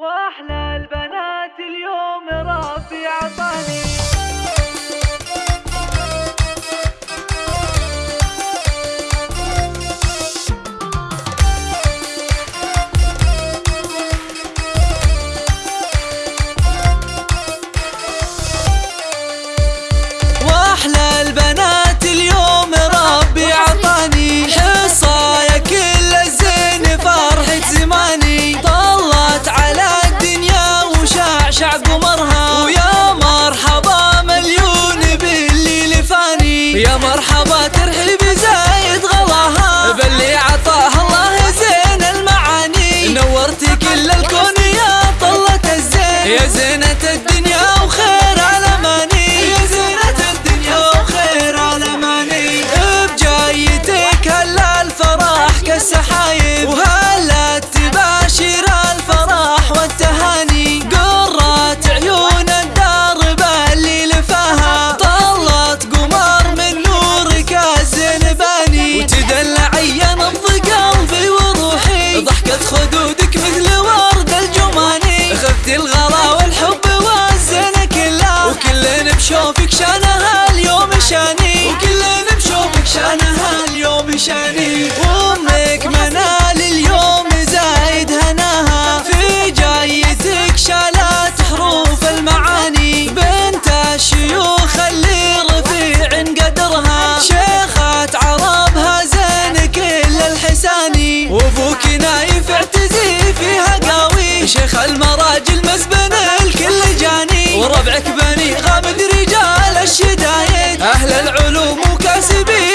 وأحلى البنات اليوم ربي عطاني مرحبا ترحيب زايد خفت الغلا والحب والزين كله وكلنا بشوفك شانها اليوم شاني. وكلنا بشوفك شانها اليوم شاني. وامك منال اليوم زايد هناها. في جايتك شالت حروف المعاني. بنت الشيوخ اللي رفيع قدرها. شيخة عربها زين كل الحساني. وابوك نايف اعتزي فيها قوي شيخ المراجل أهل العلوم كاسبين